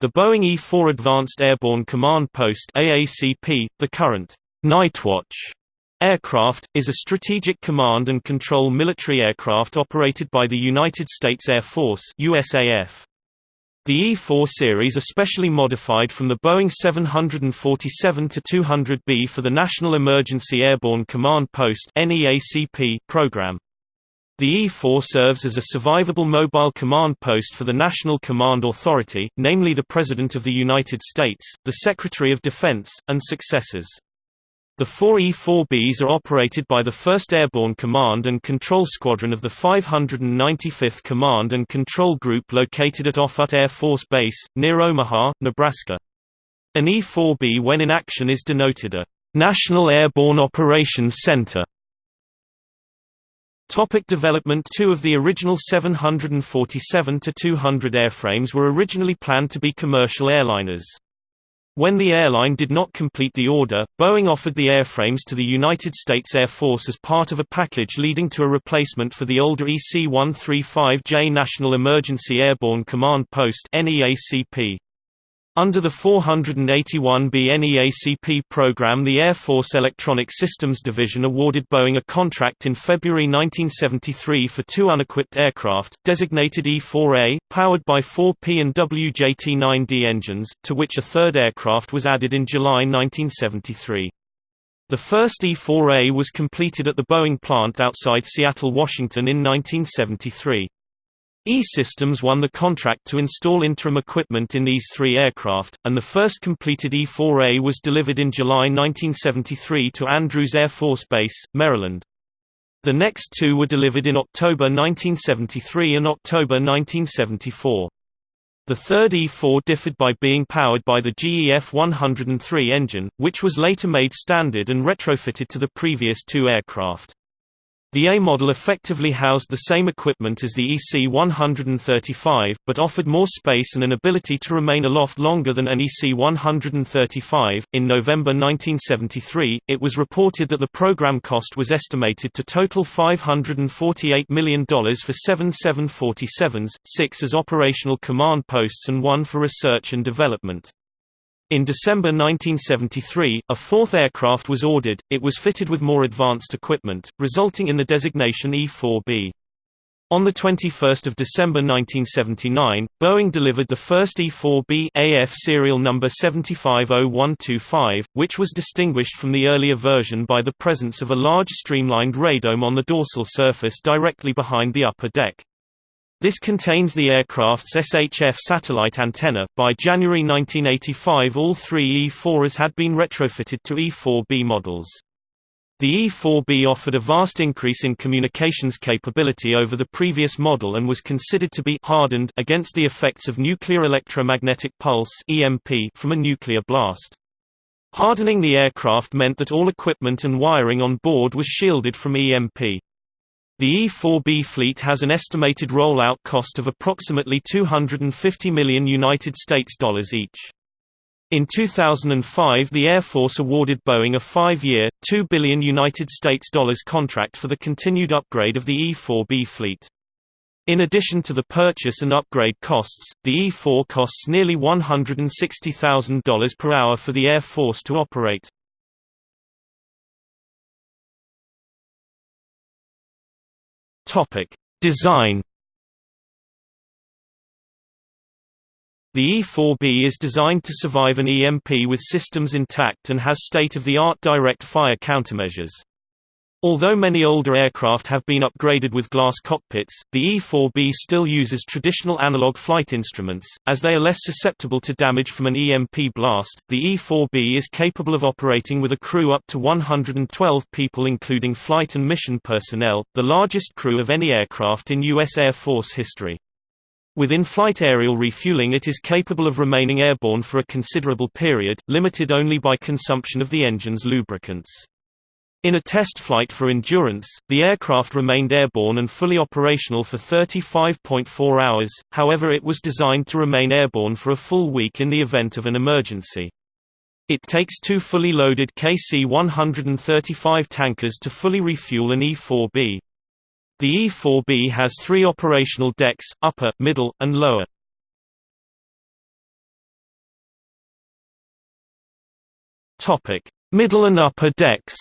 The Boeing E-4 Advanced Airborne Command Post AACP, the current Nightwatch aircraft, is a strategic command and control military aircraft operated by the United States Air Force USAF. The E-4 series are specially modified from the Boeing 747-200B for the National Emergency Airborne Command Post program. The E-4 serves as a survivable mobile command post for the National Command Authority, namely the President of the United States, the Secretary of Defense, and successors. The four E-4Bs are operated by the 1st Airborne Command and Control Squadron of the 595th Command and Control Group located at Offutt Air Force Base, near Omaha, Nebraska. An E-4B when in action is denoted a National Airborne Operations Center. Topic development Two of the original 747-200 airframes were originally planned to be commercial airliners. When the airline did not complete the order, Boeing offered the airframes to the United States Air Force as part of a package leading to a replacement for the older EC-135J National Emergency Airborne Command Post NEACP. Under the 481B NEACP program the Air Force Electronic Systems Division awarded Boeing a contract in February 1973 for two unequipped aircraft, designated E-4A, powered by four P and W JT9D engines, to which a third aircraft was added in July 1973. The first E-4A was completed at the Boeing plant outside Seattle, Washington in 1973. E-Systems won the contract to install interim equipment in these three aircraft, and the first completed E-4A was delivered in July 1973 to Andrews Air Force Base, Maryland. The next two were delivered in October 1973 and October 1974. The third E-4 differed by being powered by the GE F-103 engine, which was later made standard and retrofitted to the previous two aircraft. The A model effectively housed the same equipment as the EC-135, but offered more space and an ability to remain aloft longer than an EC-135. In November 1973, it was reported that the program cost was estimated to total $548 million for seven 747s, six as operational command posts and one for research and development. In December 1973, a fourth aircraft was ordered, it was fitted with more advanced equipment, resulting in the designation E-4B. On 21 December 1979, Boeing delivered the first E-4B AF serial number 750125, which was distinguished from the earlier version by the presence of a large streamlined radome on the dorsal surface directly behind the upper deck. This contains the aircraft's SHF satellite antenna. By January 1985, all three E-4s had been retrofitted to E-4B models. The E-4B offered a vast increase in communications capability over the previous model and was considered to be hardened against the effects of nuclear electromagnetic pulse (EMP) from a nuclear blast. Hardening the aircraft meant that all equipment and wiring on board was shielded from EMP. The E-4B fleet has an estimated rollout cost of approximately 250 million United States dollars each. In 2005 the Air Force awarded Boeing a 5-year, 2 billion United States dollars contract for the continued upgrade of the E-4B fleet. In addition to the purchase and upgrade costs, the E-4 costs nearly $160,000 per hour for the Air Force to operate. Topic: Design. The E-4B is designed to survive an EMP with systems intact and has state-of-the-art direct fire countermeasures. Although many older aircraft have been upgraded with glass cockpits, the E-4B still uses traditional analog flight instruments, as they are less susceptible to damage from an EMP blast. The E-4B is capable of operating with a crew up to 112 people including flight and mission personnel, the largest crew of any aircraft in U.S. Air Force history. With in-flight aerial refueling it is capable of remaining airborne for a considerable period, limited only by consumption of the engine's lubricants. In a test flight for endurance, the aircraft remained airborne and fully operational for 35.4 hours, however it was designed to remain airborne for a full week in the event of an emergency. It takes two fully loaded KC-135 tankers to fully refuel an E-4B. The E-4B has three operational decks, upper, middle, and lower. Middle and upper decks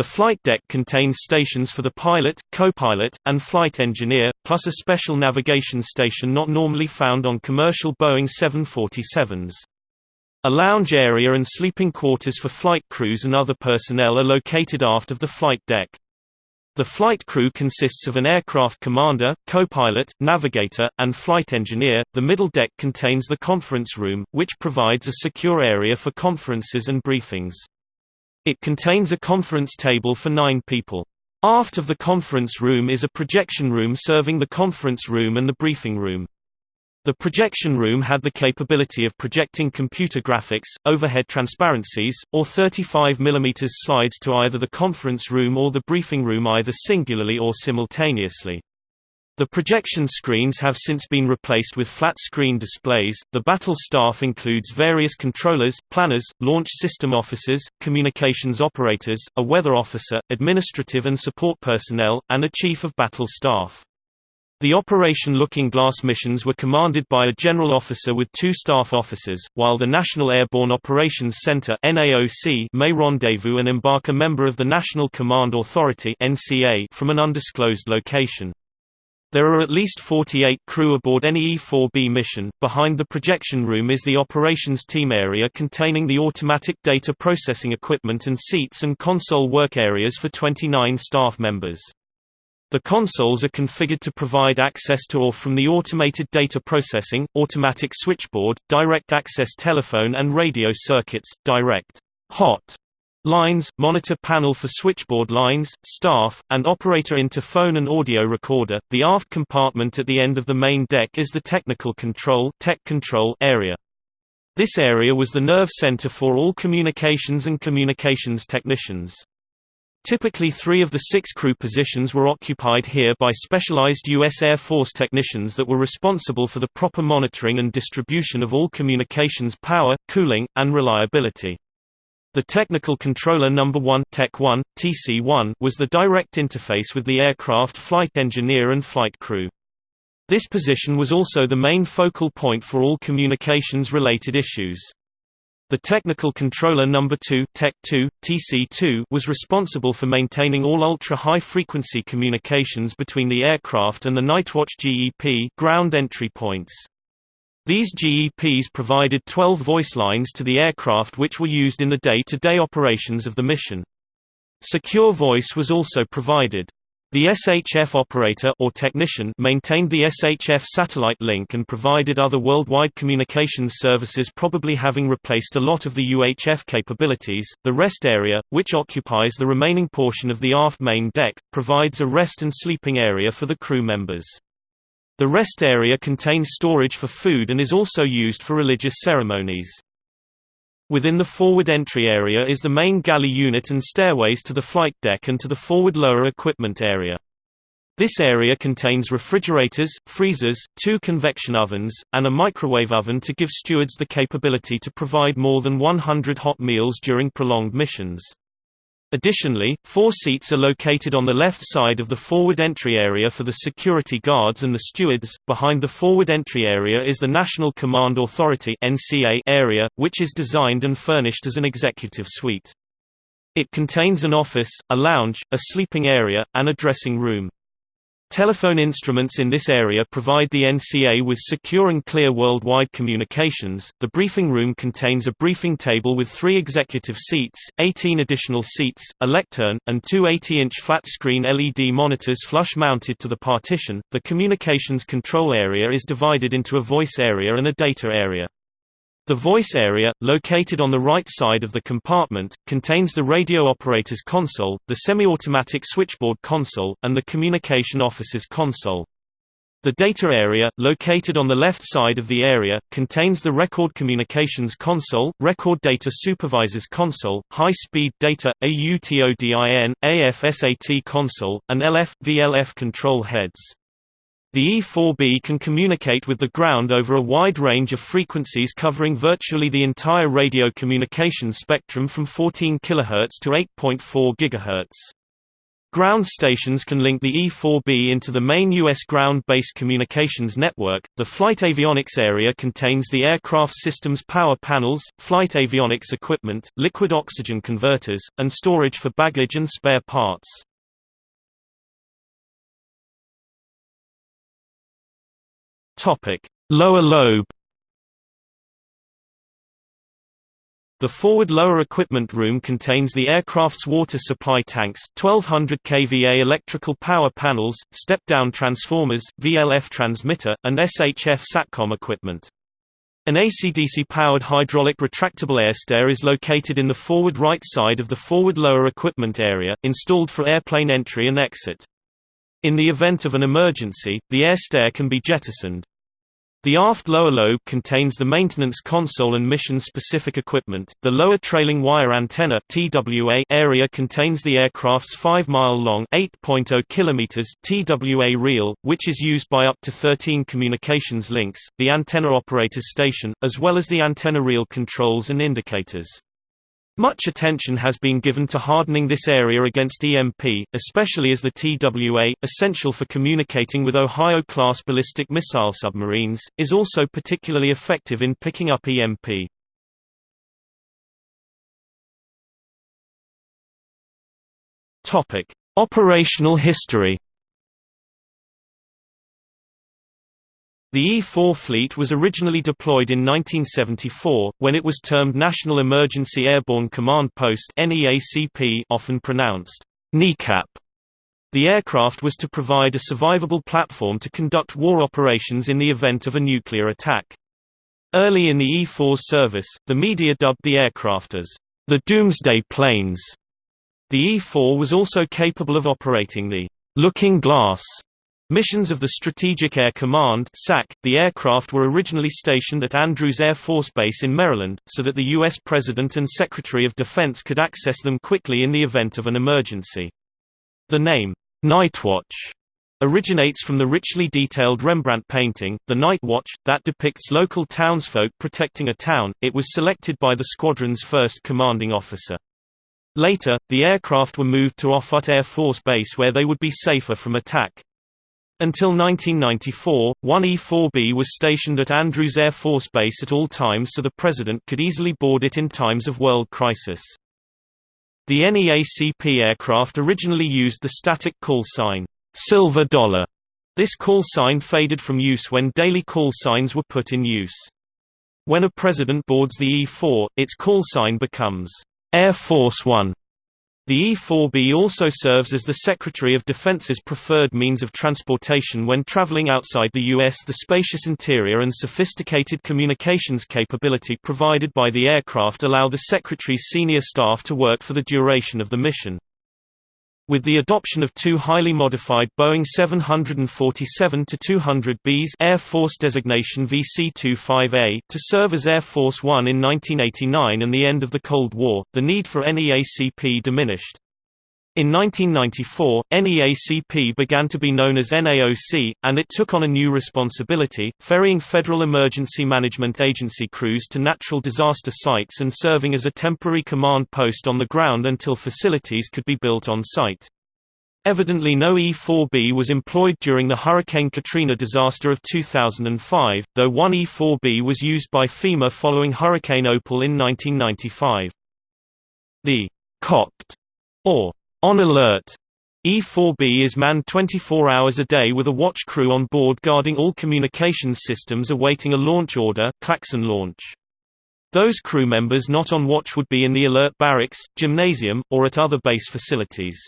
The flight deck contains stations for the pilot, co-pilot, and flight engineer, plus a special navigation station not normally found on commercial Boeing 747s. A lounge area and sleeping quarters for flight crews and other personnel are located aft of the flight deck. The flight crew consists of an aircraft commander, co-pilot, navigator, and flight engineer. The middle deck contains the conference room, which provides a secure area for conferences and briefings. It contains a conference table for nine people. Aft of the conference room is a projection room serving the conference room and the briefing room. The projection room had the capability of projecting computer graphics, overhead transparencies, or 35 mm slides to either the conference room or the briefing room either singularly or simultaneously. The projection screens have since been replaced with flat screen displays. The battle staff includes various controllers, planners, launch system officers, communications operators, a weather officer, administrative and support personnel, and a chief of battle staff. The Operation Looking Glass missions were commanded by a general officer with two staff officers, while the National Airborne Operations Center (NAOC) may rendezvous and embark a member of the National Command Authority (NCA) from an undisclosed location. There are at least 48 crew aboard any E-4B mission. Behind the projection room is the operations team area containing the automatic data processing equipment and seats and console work areas for 29 staff members. The consoles are configured to provide access to or from the automated data processing, automatic switchboard, direct access telephone and radio circuits, direct hot lines, monitor panel for switchboard lines, staff, and operator interphone and audio recorder. The aft compartment at the end of the main deck is the technical control, tech control area. This area was the nerve center for all communications and communications technicians. Typically three of the six crew positions were occupied here by specialized U.S. Air Force technicians that were responsible for the proper monitoring and distribution of all communications power, cooling, and reliability. The Technical Controller No. 1, Tech 1, TC1 was the direct interface with the aircraft flight engineer and flight crew. This position was also the main focal point for all communications-related issues. The technical controller number 2, Tech 2, TC2 was responsible for maintaining all ultra-high frequency communications between the aircraft and the Nightwatch GEP ground entry points. These GEPs provided 12 voice lines to the aircraft which were used in the day-to-day -day operations of the mission. Secure voice was also provided. The SHF operator or technician maintained the SHF satellite link and provided other worldwide communications services probably having replaced a lot of the UHF capabilities. The rest area, which occupies the remaining portion of the aft main deck, provides a rest and sleeping area for the crew members. The rest area contains storage for food and is also used for religious ceremonies. Within the forward entry area is the main galley unit and stairways to the flight deck and to the forward lower equipment area. This area contains refrigerators, freezers, two convection ovens, and a microwave oven to give stewards the capability to provide more than 100 hot meals during prolonged missions. Additionally, four seats are located on the left side of the forward entry area for the security guards and the stewards. Behind the forward entry area is the National Command Authority (NCA) area, which is designed and furnished as an executive suite. It contains an office, a lounge, a sleeping area, and a dressing room. Telephone instruments in this area provide the NCA with secure and clear worldwide communications. The briefing room contains a briefing table with three executive seats, 18 additional seats, a lectern, and two 80 inch flat screen LED monitors flush mounted to the partition. The communications control area is divided into a voice area and a data area. The voice area, located on the right side of the compartment, contains the radio operator's console, the semi-automatic switchboard console, and the communication officer's console. The data area, located on the left side of the area, contains the Record Communications Console, Record Data Supervisor's Console, High-Speed Data, AUTODIN, AFSAT Console, and LF-VLF control heads. The E-4B can communicate with the ground over a wide range of frequencies covering virtually the entire radio communication spectrum from 14 kHz to 8.4 GHz. Ground stations can link the E-4B into the main U.S. ground-based communications network. The flight avionics area contains the aircraft system's power panels, flight avionics equipment, liquid oxygen converters, and storage for baggage and spare parts. Topic: Lower lobe The forward lower equipment room contains the aircraft's water supply tanks, 1200 kVA electrical power panels, step-down transformers, VLF transmitter, and SHF SATCOM equipment. An AC-DC-powered hydraulic retractable airstair is located in the forward right side of the forward lower equipment area, installed for airplane entry and exit. In the event of an emergency, the airstair can be jettisoned. The aft lower lobe contains the maintenance console and mission-specific equipment. The lower trailing wire antenna (TWA) area contains the aircraft's 5-mile-long (8.0 kilometers) TWA reel, which is used by up to 13 communications links, the antenna operator's station, as well as the antenna reel controls and indicators. Much attention has been given to hardening this area against EMP, especially as the TWA, essential for communicating with Ohio-class ballistic missile submarines, is also particularly effective in picking up EMP. Operational history The E-4 fleet was originally deployed in 1974, when it was termed National Emergency Airborne Command Post often pronounced kneecap. The aircraft was to provide a survivable platform to conduct war operations in the event of a nuclear attack. Early in the E-4's service, the media dubbed the aircraft as the Doomsday Planes. The E-4 was also capable of operating the Looking Glass Missions of the Strategic Air Command SAC, the aircraft were originally stationed at Andrews Air Force Base in Maryland, so that the U.S. President and Secretary of Defense could access them quickly in the event of an emergency. The name, Nightwatch, originates from the richly detailed Rembrandt painting, The Night Watch, that depicts local townsfolk protecting a town. It was selected by the squadron's first commanding officer. Later, the aircraft were moved to Offutt Air Force Base where they would be safer from attack. Until 1994, one E-4B was stationed at Andrews Air Force Base at all times so the President could easily board it in times of world crisis. The NEACP aircraft originally used the static call sign, Silver Dollar. This call sign faded from use when daily call signs were put in use. When a president boards the E-4, its call sign becomes Air Force One. The E-4B also serves as the Secretary of Defense's preferred means of transportation when traveling outside the U.S. The spacious interior and sophisticated communications capability provided by the aircraft allow the Secretary's senior staff to work for the duration of the mission. With the adoption of two highly modified Boeing 747-200Bs Air Force designation VC-25A to serve as Air Force One in 1989 and the end of the Cold War, the need for NEACP diminished. In 1994, NEACP began to be known as NAOC, and it took on a new responsibility, ferrying Federal Emergency Management Agency crews to natural disaster sites and serving as a temporary command post on the ground until facilities could be built on site. Evidently no E-4B was employed during the Hurricane Katrina disaster of 2005, though one E-4B was used by FEMA following Hurricane Opal in 1995. The cocked, or on alert, E-4B is manned 24 hours a day with a watch crew on board guarding all communications systems awaiting a launch order klaxon launch. Those crew members not on watch would be in the alert barracks, gymnasium, or at other base facilities.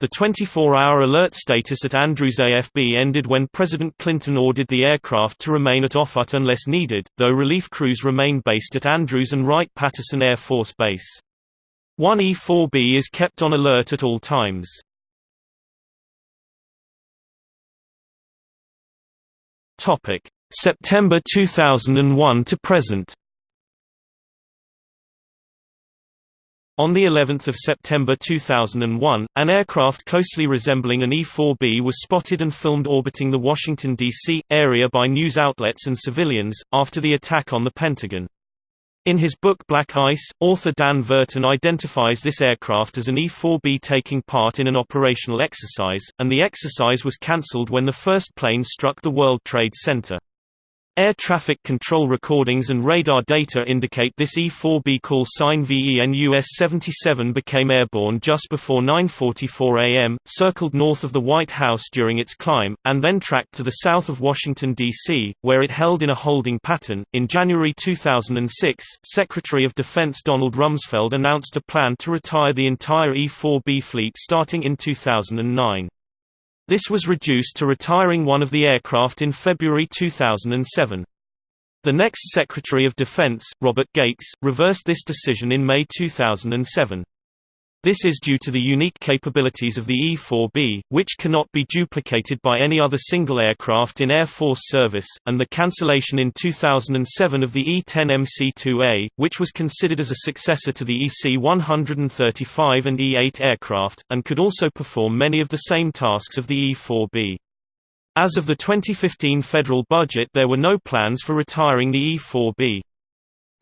The 24-hour alert status at Andrews AFB ended when President Clinton ordered the aircraft to remain at Offutt unless needed, though relief crews remain based at Andrews and Wright-Patterson Air Force Base. One E4B is kept on alert at all times. Topic: September 2001 to present. On the 11th of September 2001, an aircraft closely resembling an E-4B was spotted and filmed orbiting the Washington, D.C., area by news outlets and civilians, after the attack on the Pentagon. In his book Black Ice, author Dan Verton identifies this aircraft as an E-4B taking part in an operational exercise, and the exercise was cancelled when the first plane struck the World Trade Center. Air traffic control recordings and radar data indicate this E-4B call sign VENUS-77 became airborne just before 9.44 am, circled north of the White House during its climb, and then tracked to the south of Washington, D.C., where it held in a holding pattern. In January 2006, Secretary of Defense Donald Rumsfeld announced a plan to retire the entire E-4B fleet starting in 2009. This was reduced to retiring one of the aircraft in February 2007. The next Secretary of Defense, Robert Gates, reversed this decision in May 2007. This is due to the unique capabilities of the E-4B, which cannot be duplicated by any other single aircraft in Air Force service, and the cancellation in 2007 of the E-10 MC-2A, which was considered as a successor to the EC-135 and E-8 aircraft, and could also perform many of the same tasks of the E-4B. As of the 2015 federal budget there were no plans for retiring the E-4B.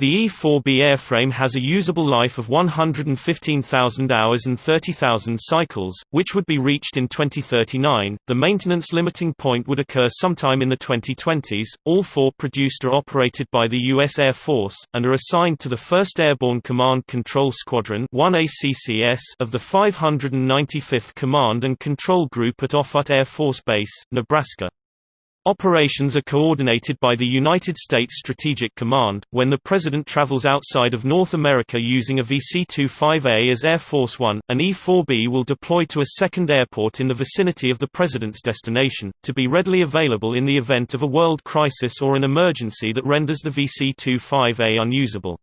The E-4B airframe has a usable life of 115,000 hours and 30,000 cycles, which would be reached in 2039. The maintenance limiting point would occur sometime in the 2020s. All four produced are operated by the U.S. Air Force, and are assigned to the 1st Airborne Command Control Squadron 1ACCS of the 595th Command and Control Group at Offutt Air Force Base, Nebraska. Operations are coordinated by the United States Strategic Command. When the President travels outside of North America using a VC-25A as Air Force One, an E-4B will deploy to a second airport in the vicinity of the President's destination, to be readily available in the event of a world crisis or an emergency that renders the VC-25A unusable.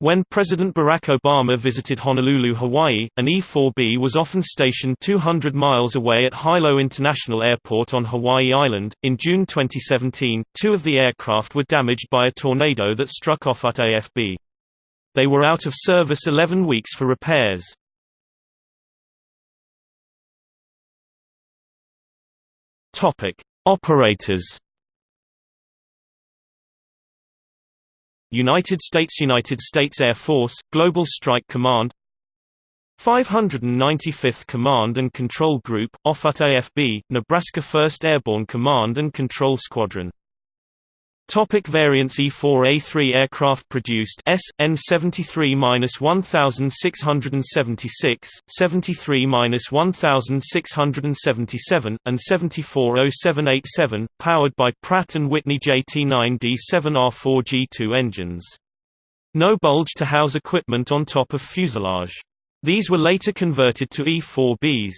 When President Barack Obama visited Honolulu, Hawaii, an E-4B was often stationed 200 miles away at Hilo International Airport on Hawaii Island. In June 2017, two of the aircraft were damaged by a tornado that struck Offutt AFB. They were out of service 11 weeks for repairs. Topic: Operators United States United States Air Force, Global Strike Command. 595th Command and Control Group, Offutt AFB, Nebraska 1st Airborne Command and Control Squadron Topic variants E4A3 aircraft produced S N73-1676, 73-1677 and 740787 powered by Pratt & Whitney JT9D7R4G2 engines. No bulge to house equipment on top of fuselage. These were later converted to E4Bs.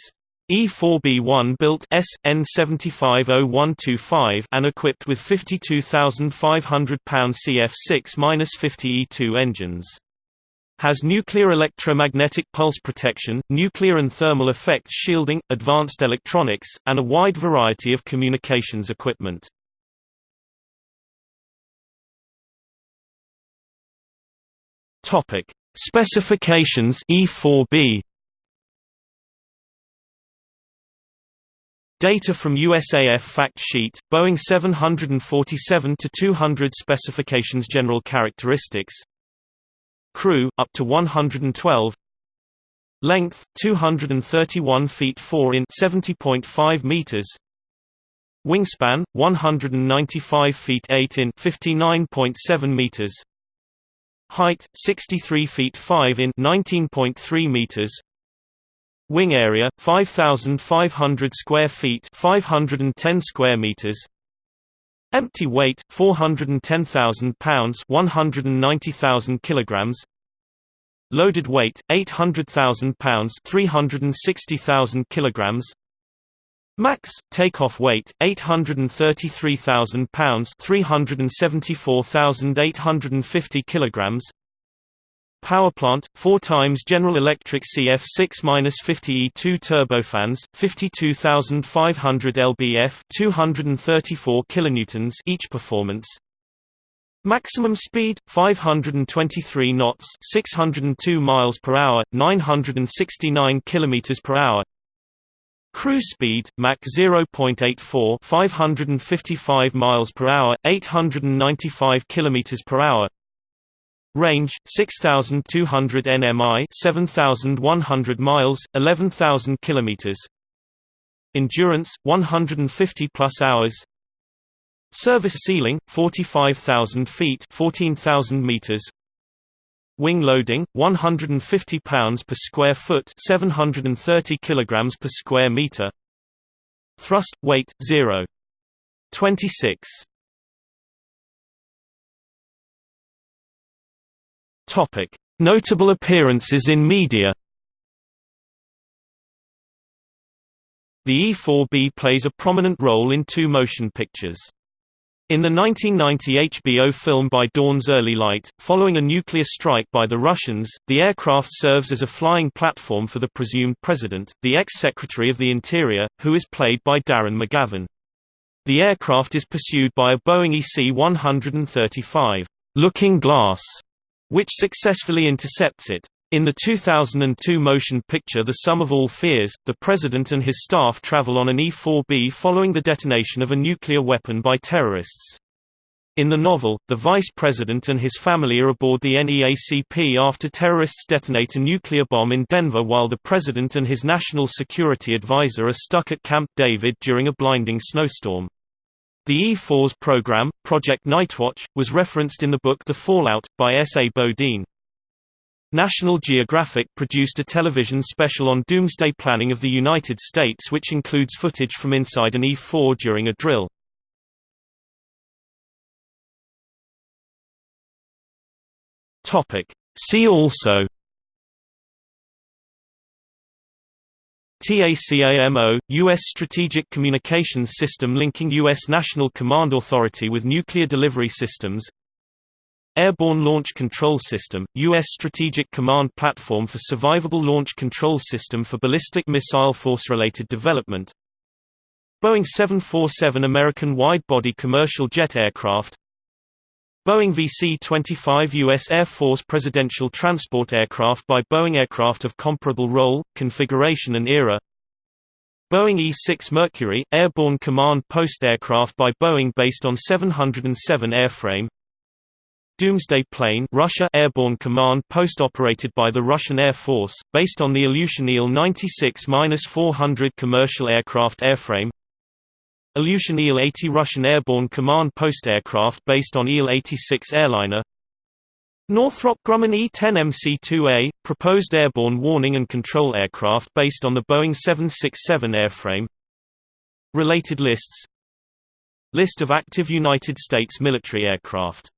E4B1 built S N750125 and equipped with 52,500 pound CF6-50 E2 engines. Has nuclear electromagnetic pulse protection, nuclear and thermal effects shielding, advanced electronics, and a wide variety of communications equipment. Topic: Specifications E4B Data from USAF fact sheet, Boeing 747-200 specifications General characteristics. Crew, up to 112 Length, 231 feet 4 in 70.5 meters. Wingspan, 195 feet 8 in 59.7 meters. Height, 63 feet 5 in 19.3 meters Wing area 5500 square feet, 510 square meters. Empty weight 410,000 pounds, 190,000 kilograms. Loaded weight 800,000 pounds, 360,000 kilograms. Max takeoff weight 833,000 pounds, 374,850 kilograms. Power plant, 4 times General Electric CF6-50 E2 turbofans, 52,500 lbf 234 kilonewtons each performance. Maximum speed 523 knots, 602 miles per hour, 969 kilometers per hour. Cruise speed Mach 0.84, 555 miles per hour, 895 kilometers per hour. Range 6200 nmi, 7100 miles, 11000 kilometers. Endurance 150 plus hours. Service ceiling 45000 feet, 14000 meters. Wing loading 150 pounds per square foot, 730 kilograms per square meter. Thrust weight 0. 26 Topic: Notable appearances in media. The E-4B plays a prominent role in two motion pictures. In the 1990 HBO film By Dawn's Early Light, following a nuclear strike by the Russians, the aircraft serves as a flying platform for the presumed president, the ex-secretary of the Interior, who is played by Darren McGavin. The aircraft is pursued by a Boeing EC-135, Looking Glass, which successfully intercepts it. In the 2002 motion picture The Sum of All Fears, the president and his staff travel on an E-4B following the detonation of a nuclear weapon by terrorists. In the novel, the vice president and his family are aboard the NEACP after terrorists detonate a nuclear bomb in Denver while the president and his national security advisor are stuck at Camp David during a blinding snowstorm. The E-4's program, Project Nightwatch, was referenced in the book The Fallout, by S. A. Bodeen. National Geographic produced a television special on doomsday planning of the United States which includes footage from inside an E-4 during a drill. See also TACAMO – U.S. Strategic Communications System linking U.S. National Command Authority with nuclear delivery systems Airborne Launch Control System – U.S. Strategic Command Platform for Survivable Launch Control System for Ballistic Missile Force-related development Boeing 747 American wide-body commercial jet aircraft Boeing VC-25 U.S. Air Force Presidential Transport Aircraft by Boeing Aircraft of comparable role, configuration and era Boeing E-6 Mercury, Airborne Command Post aircraft by Boeing based on 707 airframe Doomsday Plane Russia Airborne Command Post operated by the Russian Air Force, based on the Ilyushin Il-96-400 commercial aircraft airframe Ilyushin Il-80 Russian Airborne Command Post aircraft based on Il-86 airliner. Northrop Grumman E-10 MC-2A, proposed airborne warning and control aircraft based on the Boeing 767 airframe. Related lists. List of active United States military aircraft